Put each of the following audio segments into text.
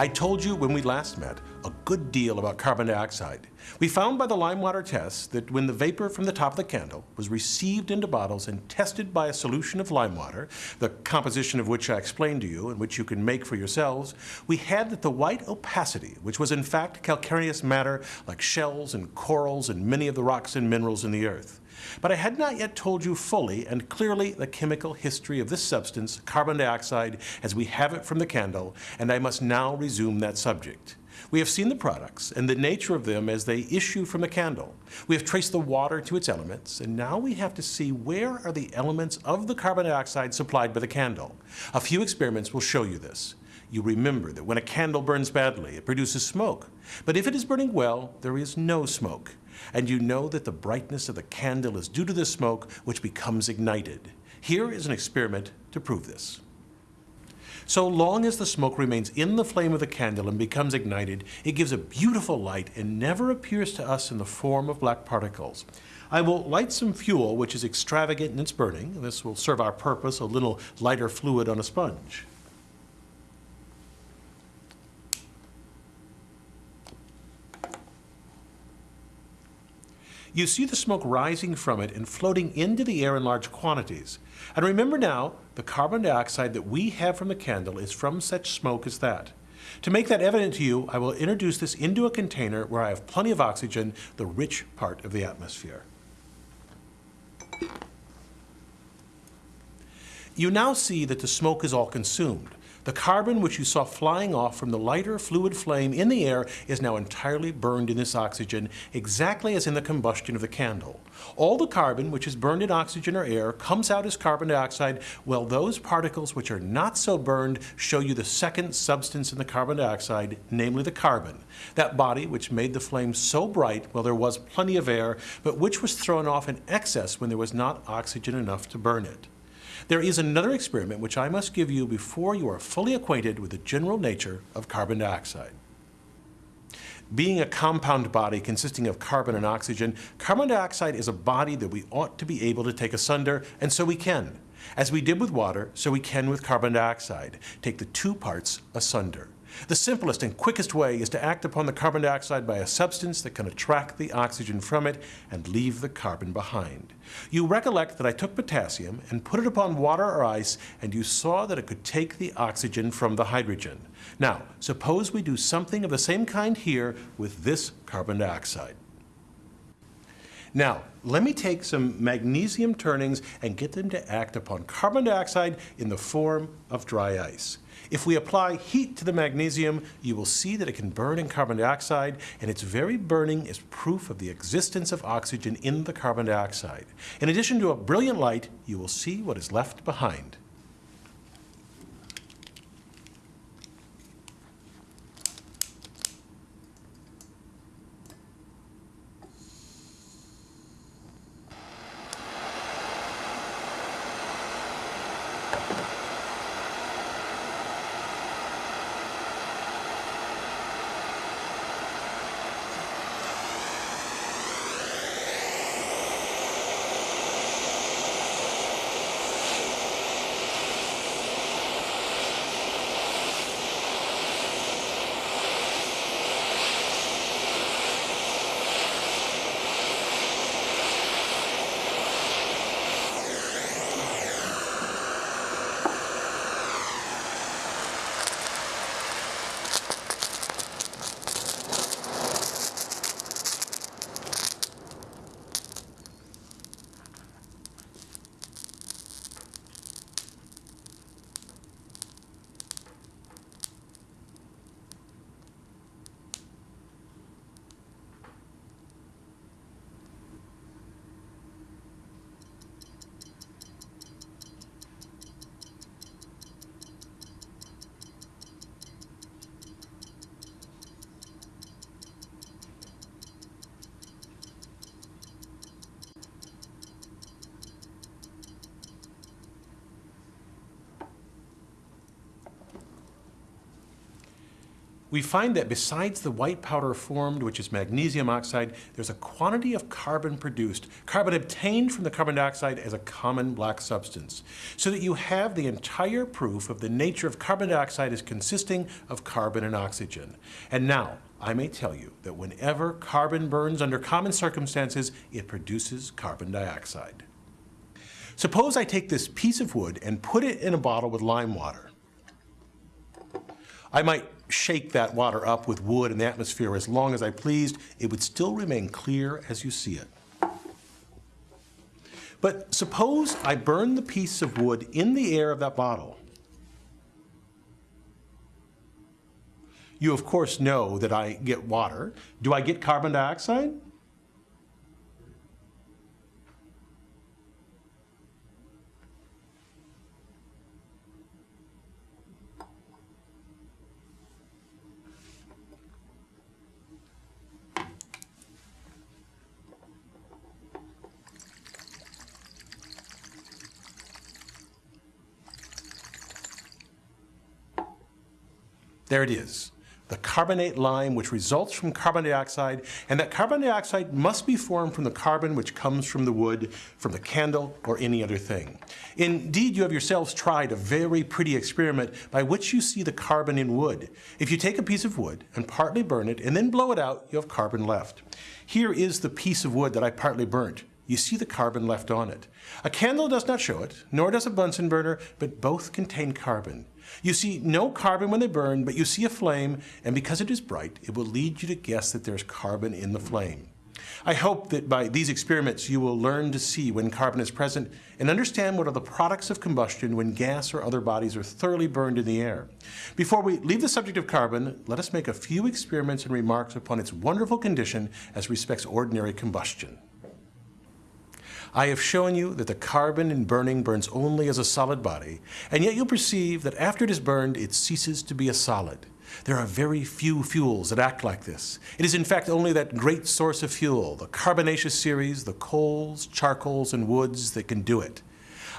I told you when we last met good deal about carbon dioxide. We found by the lime water tests that when the vapor from the top of the candle was received into bottles and tested by a solution of lime water, the composition of which I explained to you and which you can make for yourselves, we had that the white opacity, which was in fact calcareous matter like shells and corals and many of the rocks and minerals in the earth. But I had not yet told you fully and clearly the chemical history of this substance, carbon dioxide, as we have it from the candle, and I must now resume that subject. We have seen the products and the nature of them as they issue from the candle. We have traced the water to its elements, and now we have to see where are the elements of the carbon dioxide supplied by the candle. A few experiments will show you this. You remember that when a candle burns badly, it produces smoke. But if it is burning well, there is no smoke and you know that the brightness of the candle is due to the smoke which becomes ignited. Here is an experiment to prove this. So long as the smoke remains in the flame of the candle and becomes ignited, it gives a beautiful light and never appears to us in the form of black particles. I will light some fuel which is extravagant in its burning. This will serve our purpose, a little lighter fluid on a sponge. you see the smoke rising from it and floating into the air in large quantities. And remember now, the carbon dioxide that we have from the candle is from such smoke as that. To make that evident to you, I will introduce this into a container where I have plenty of oxygen, the rich part of the atmosphere. You now see that the smoke is all consumed. The carbon which you saw flying off from the lighter fluid flame in the air is now entirely burned in this oxygen, exactly as in the combustion of the candle. All the carbon which is burned in oxygen or air comes out as carbon dioxide, while those particles which are not so burned show you the second substance in the carbon dioxide, namely the carbon, that body which made the flame so bright while there was plenty of air, but which was thrown off in excess when there was not oxygen enough to burn it. There is another experiment which I must give you before you are fully acquainted with the general nature of carbon dioxide. Being a compound body consisting of carbon and oxygen, carbon dioxide is a body that we ought to be able to take asunder, and so we can. As we did with water, so we can with carbon dioxide, take the two parts asunder. The simplest and quickest way is to act upon the carbon dioxide by a substance that can attract the oxygen from it and leave the carbon behind. You recollect that I took potassium and put it upon water or ice and you saw that it could take the oxygen from the hydrogen. Now, suppose we do something of the same kind here with this carbon dioxide. Now, let me take some magnesium turnings and get them to act upon carbon dioxide in the form of dry ice. If we apply heat to the magnesium, you will see that it can burn in carbon dioxide, and its very burning is proof of the existence of oxygen in the carbon dioxide. In addition to a brilliant light, you will see what is left behind. We find that besides the white powder formed, which is magnesium oxide, there's a quantity of carbon produced, carbon obtained from the carbon dioxide as a common black substance, so that you have the entire proof of the nature of carbon dioxide as consisting of carbon and oxygen. And now, I may tell you that whenever carbon burns under common circumstances, it produces carbon dioxide. Suppose I take this piece of wood and put it in a bottle with lime water. I might shake that water up with wood and the atmosphere as long as I pleased, it would still remain clear as you see it. But suppose I burn the piece of wood in the air of that bottle. You of course know that I get water. Do I get carbon dioxide? There it is, the carbonate lime which results from carbon dioxide, and that carbon dioxide must be formed from the carbon which comes from the wood, from the candle, or any other thing. Indeed, you have yourselves tried a very pretty experiment by which you see the carbon in wood. If you take a piece of wood and partly burn it and then blow it out, you have carbon left. Here is the piece of wood that I partly burnt you see the carbon left on it. A candle does not show it, nor does a Bunsen burner, but both contain carbon. You see no carbon when they burn, but you see a flame, and because it is bright, it will lead you to guess that there's carbon in the flame. I hope that by these experiments you will learn to see when carbon is present and understand what are the products of combustion when gas or other bodies are thoroughly burned in the air. Before we leave the subject of carbon, let us make a few experiments and remarks upon its wonderful condition as respects ordinary combustion. I have shown you that the carbon in burning burns only as a solid body, and yet you'll perceive that after it is burned, it ceases to be a solid. There are very few fuels that act like this. It is in fact only that great source of fuel, the carbonaceous series, the coals, charcoals, and woods that can do it.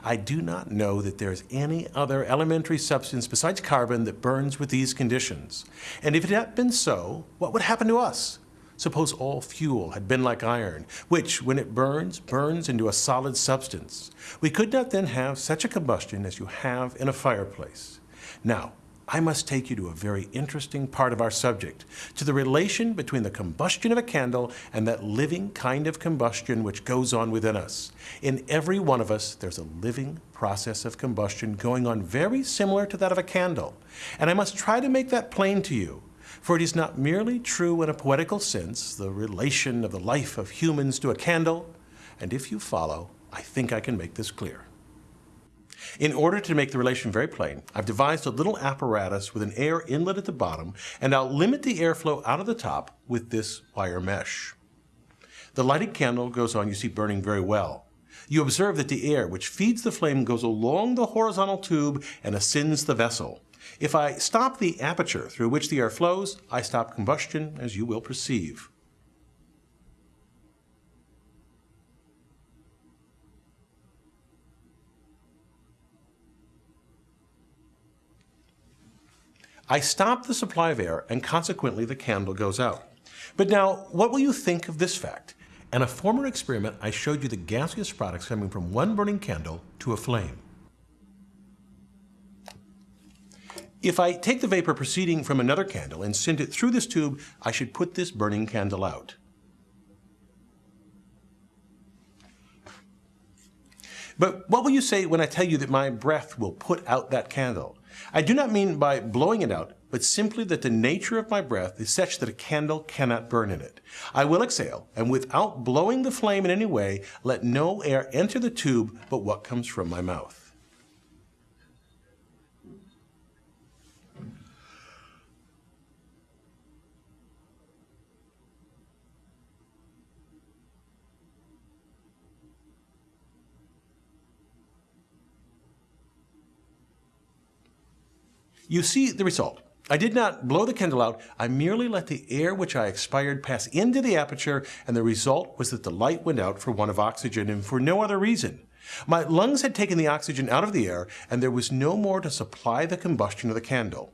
I do not know that there is any other elementary substance besides carbon that burns with these conditions. And if it had been so, what would happen to us? Suppose all fuel had been like iron, which, when it burns, burns into a solid substance. We could not then have such a combustion as you have in a fireplace. Now, I must take you to a very interesting part of our subject, to the relation between the combustion of a candle and that living kind of combustion which goes on within us. In every one of us, there's a living process of combustion going on very similar to that of a candle. And I must try to make that plain to you for it is not merely true in a poetical sense, the relation of the life of humans to a candle, and if you follow, I think I can make this clear. In order to make the relation very plain, I've devised a little apparatus with an air inlet at the bottom, and I'll limit the airflow out of the top with this wire mesh. The lighted candle goes on, you see, burning very well. You observe that the air which feeds the flame goes along the horizontal tube and ascends the vessel. If I stop the aperture through which the air flows, I stop combustion, as you will perceive. I stop the supply of air and consequently the candle goes out. But now, what will you think of this fact? In a former experiment, I showed you the gaseous products coming from one burning candle to a flame. If I take the vapor proceeding from another candle and send it through this tube, I should put this burning candle out. But what will you say when I tell you that my breath will put out that candle? I do not mean by blowing it out, but simply that the nature of my breath is such that a candle cannot burn in it. I will exhale, and without blowing the flame in any way, let no air enter the tube but what comes from my mouth. You see the result. I did not blow the candle out, I merely let the air which I expired pass into the aperture, and the result was that the light went out for want of oxygen and for no other reason. My lungs had taken the oxygen out of the air, and there was no more to supply the combustion of the candle.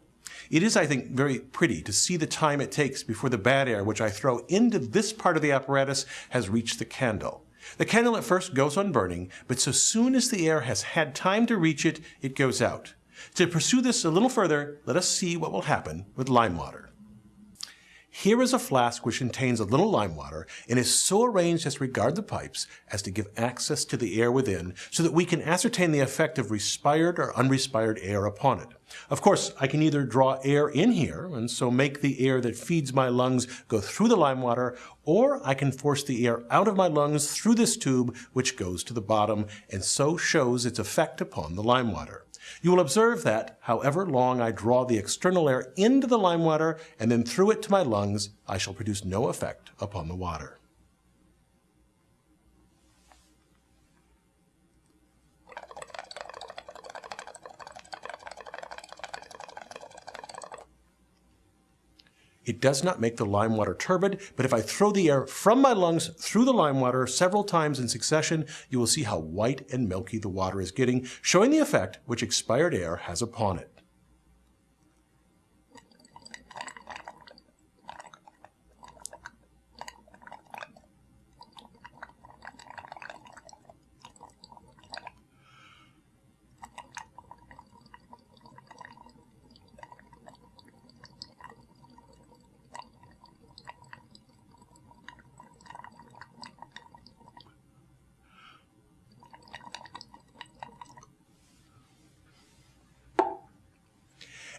It is, I think, very pretty to see the time it takes before the bad air which I throw into this part of the apparatus has reached the candle. The candle at first goes on burning, but so soon as the air has had time to reach it, it goes out. To pursue this a little further, let us see what will happen with lime water. Here is a flask which contains a little lime water and is so arranged as regard the pipes as to give access to the air within so that we can ascertain the effect of respired or unrespired air upon it. Of course, I can either draw air in here and so make the air that feeds my lungs go through the lime water, or I can force the air out of my lungs through this tube which goes to the bottom and so shows its effect upon the lime water. You will observe that, however long I draw the external air into the lime water and then through it to my lungs, I shall produce no effect upon the water. It does not make the lime water turbid, but if I throw the air from my lungs through the lime water several times in succession, you will see how white and milky the water is getting, showing the effect which expired air has upon it.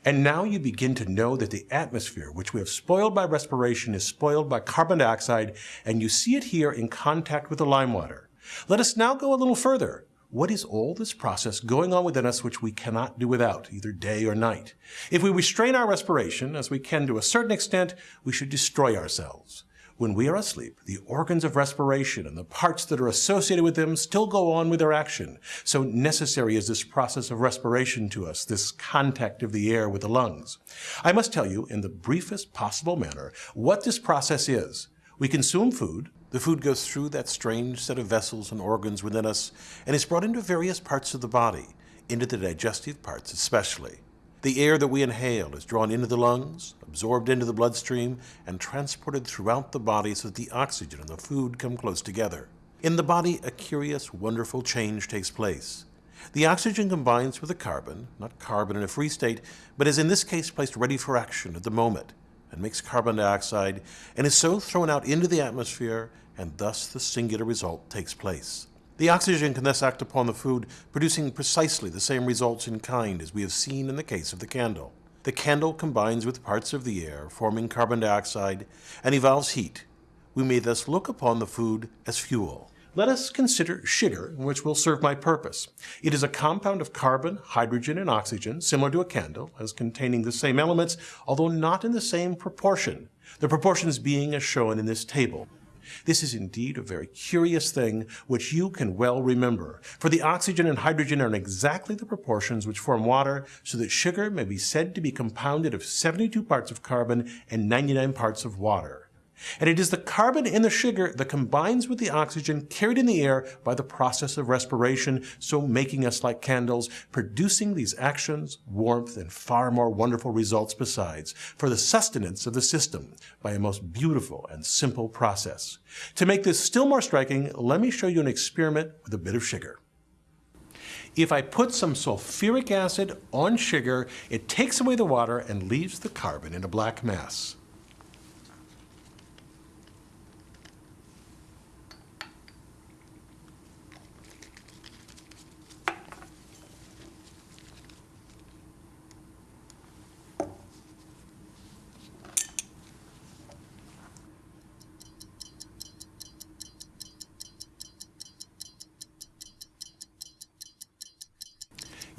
And now you begin to know that the atmosphere, which we have spoiled by respiration, is spoiled by carbon dioxide, and you see it here in contact with the lime water. Let us now go a little further. What is all this process going on within us which we cannot do without, either day or night? If we restrain our respiration, as we can to a certain extent, we should destroy ourselves. When we are asleep, the organs of respiration and the parts that are associated with them still go on with their action. So necessary is this process of respiration to us, this contact of the air with the lungs. I must tell you, in the briefest possible manner, what this process is. We consume food, the food goes through that strange set of vessels and organs within us and is brought into various parts of the body, into the digestive parts especially. The air that we inhale is drawn into the lungs, absorbed into the bloodstream, and transported throughout the body so that the oxygen and the food come close together. In the body, a curious, wonderful change takes place. The oxygen combines with the carbon, not carbon in a free state, but is in this case placed ready for action at the moment, and makes carbon dioxide, and is so thrown out into the atmosphere, and thus the singular result takes place. The oxygen can thus act upon the food, producing precisely the same results in kind as we have seen in the case of the candle. The candle combines with parts of the air, forming carbon dioxide, and evolves heat. We may thus look upon the food as fuel. Let us consider sugar, which will serve my purpose. It is a compound of carbon, hydrogen, and oxygen, similar to a candle, as containing the same elements, although not in the same proportion, the proportions being as shown in this table. This is indeed a very curious thing which you can well remember, for the oxygen and hydrogen are in exactly the proportions which form water, so that sugar may be said to be compounded of 72 parts of carbon and 99 parts of water. And it is the carbon in the sugar that combines with the oxygen carried in the air by the process of respiration, so making us like candles, producing these actions, warmth, and far more wonderful results besides, for the sustenance of the system by a most beautiful and simple process. To make this still more striking, let me show you an experiment with a bit of sugar. If I put some sulfuric acid on sugar, it takes away the water and leaves the carbon in a black mass.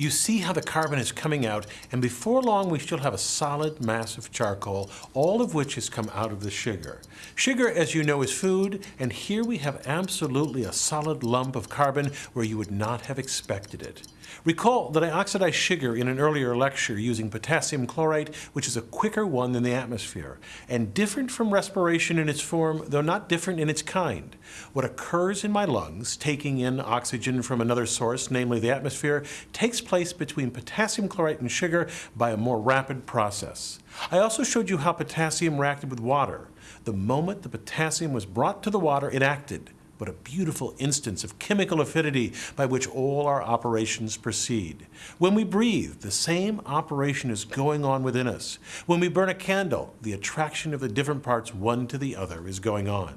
You see how the carbon is coming out, and before long we shall have a solid mass of charcoal, all of which has come out of the sugar. Sugar, as you know, is food, and here we have absolutely a solid lump of carbon where you would not have expected it. Recall that I oxidized sugar in an earlier lecture using potassium chlorate, which is a quicker one than the atmosphere, and different from respiration in its form, though not different in its kind. What occurs in my lungs, taking in oxygen from another source, namely the atmosphere, takes place between potassium chlorate and sugar by a more rapid process. I also showed you how potassium reacted with water. The moment the potassium was brought to the water, it acted but a beautiful instance of chemical affinity by which all our operations proceed. When we breathe, the same operation is going on within us. When we burn a candle, the attraction of the different parts one to the other is going on.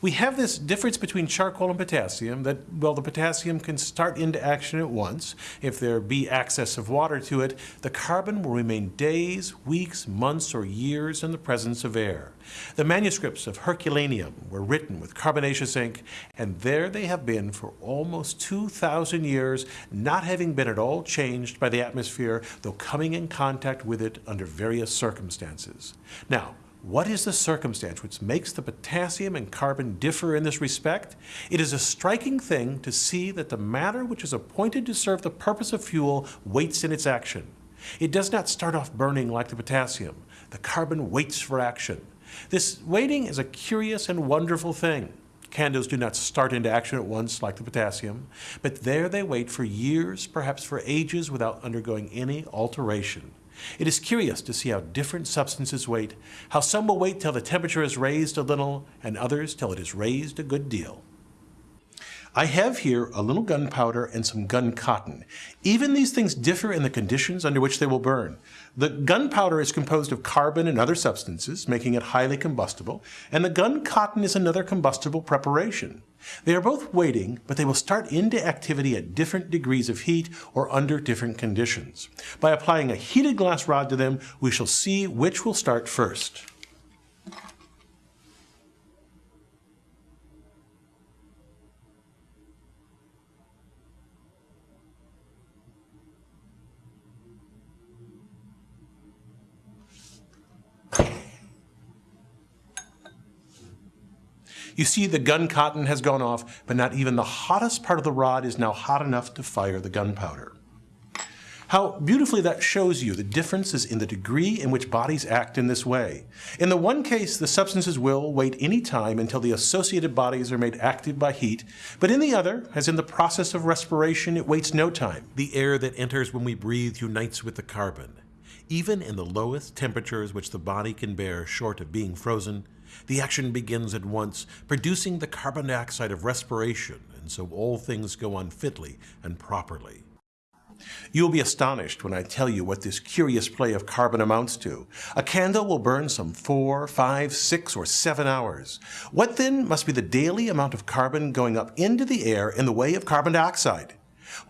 We have this difference between charcoal and potassium that, well, the potassium can start into action at once. If there be access of water to it, the carbon will remain days, weeks, months, or years in the presence of air. The manuscripts of Herculaneum were written with carbonaceous ink, and there they have been for almost 2,000 years, not having been at all changed by the atmosphere, though coming in contact with it under various circumstances. Now, what is the circumstance which makes the potassium and carbon differ in this respect? It is a striking thing to see that the matter which is appointed to serve the purpose of fuel waits in its action. It does not start off burning like the potassium. The carbon waits for action. This waiting is a curious and wonderful thing. Candles do not start into action at once like the potassium, but there they wait for years, perhaps for ages, without undergoing any alteration. It is curious to see how different substances wait, how some will wait till the temperature is raised a little, and others till it is raised a good deal. I have here a little gunpowder and some gun cotton. Even these things differ in the conditions under which they will burn. The gunpowder is composed of carbon and other substances, making it highly combustible, and the gun cotton is another combustible preparation. They are both waiting, but they will start into activity at different degrees of heat or under different conditions. By applying a heated glass rod to them, we shall see which will start first. You see the gun cotton has gone off, but not even the hottest part of the rod is now hot enough to fire the gunpowder. How beautifully that shows you the differences in the degree in which bodies act in this way. In the one case, the substances will wait any time until the associated bodies are made active by heat, but in the other, as in the process of respiration, it waits no time. The air that enters when we breathe unites with the carbon. Even in the lowest temperatures which the body can bear short of being frozen, the action begins at once, producing the carbon dioxide of respiration, and so all things go on fitly and properly. You will be astonished when I tell you what this curious play of carbon amounts to. A candle will burn some four, five, six, or seven hours. What then must be the daily amount of carbon going up into the air in the way of carbon dioxide?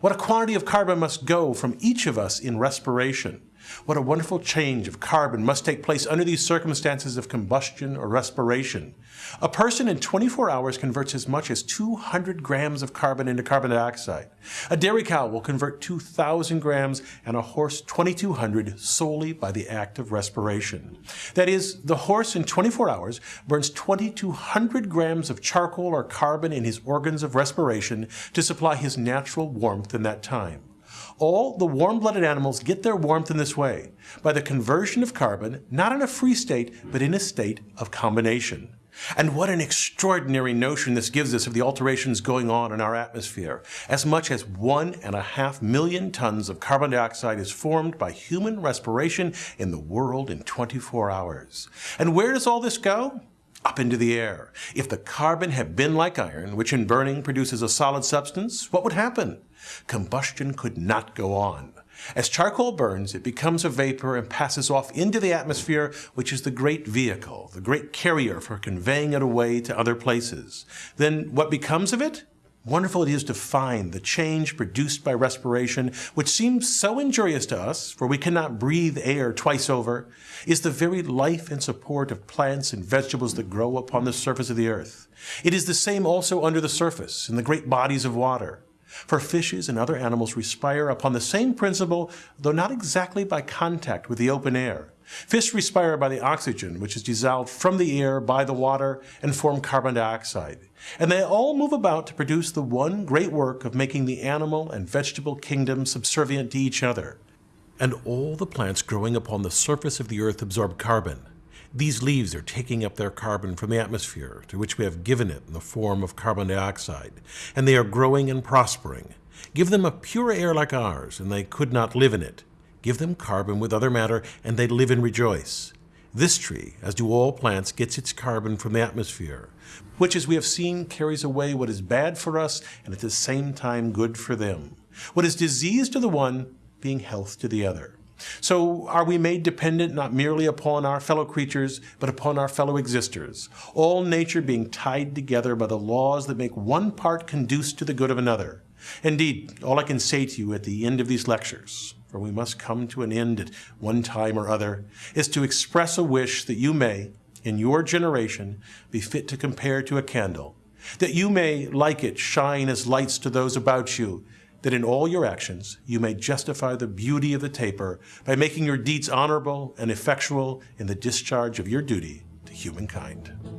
What a quantity of carbon must go from each of us in respiration? What a wonderful change of carbon must take place under these circumstances of combustion or respiration. A person in 24 hours converts as much as 200 grams of carbon into carbon dioxide. A dairy cow will convert 2,000 grams and a horse 2,200 solely by the act of respiration. That is, the horse in 24 hours burns 2,200 grams of charcoal or carbon in his organs of respiration to supply his natural warmth in that time. All the warm-blooded animals get their warmth in this way, by the conversion of carbon, not in a free state, but in a state of combination. And what an extraordinary notion this gives us of the alterations going on in our atmosphere. As much as one and a half million tons of carbon dioxide is formed by human respiration in the world in 24 hours. And where does all this go? Up into the air. If the carbon had been like iron, which in burning produces a solid substance, what would happen? Combustion could not go on. As charcoal burns, it becomes a vapor and passes off into the atmosphere, which is the great vehicle, the great carrier for conveying it away to other places. Then what becomes of it? Wonderful it is to find the change produced by respiration, which seems so injurious to us, for we cannot breathe air twice over, is the very life and support of plants and vegetables that grow upon the surface of the earth. It is the same also under the surface, in the great bodies of water. For fishes and other animals respire upon the same principle, though not exactly by contact with the open air. Fish respire by the oxygen which is dissolved from the air by the water and form carbon dioxide. And they all move about to produce the one great work of making the animal and vegetable kingdom subservient to each other. And all the plants growing upon the surface of the earth absorb carbon. These leaves are taking up their carbon from the atmosphere, to which we have given it in the form of carbon dioxide, and they are growing and prospering. Give them a pure air like ours, and they could not live in it. Give them carbon with other matter, and they live and rejoice. This tree, as do all plants, gets its carbon from the atmosphere, which, as we have seen, carries away what is bad for us and at the same time good for them. What is disease to the one, being health to the other. So are we made dependent not merely upon our fellow creatures, but upon our fellow existers, all nature being tied together by the laws that make one part conduce to the good of another. Indeed, all I can say to you at the end of these lectures, for we must come to an end at one time or other, is to express a wish that you may, in your generation, be fit to compare to a candle, that you may, like it, shine as lights to those about you, that in all your actions you may justify the beauty of the taper by making your deeds honorable and effectual in the discharge of your duty to humankind.